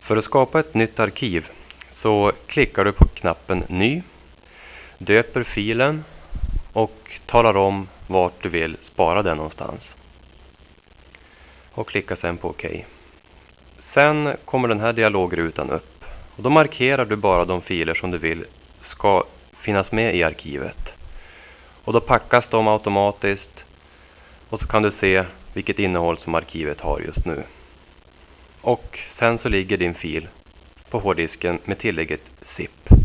För att skapa ett nytt arkiv så klickar du på knappen Ny, döper filen och talar om vart du vill spara den någonstans. Och klickar sedan på OK. Sen kommer den här dialogrutan upp. Och då markerar du bara de filer som du vill ska finnas med i arkivet. Och då packas de automatiskt och så kan du se vilket innehåll som arkivet har just nu. Och sen så ligger din fil på hårddisken med tillägget ZIP.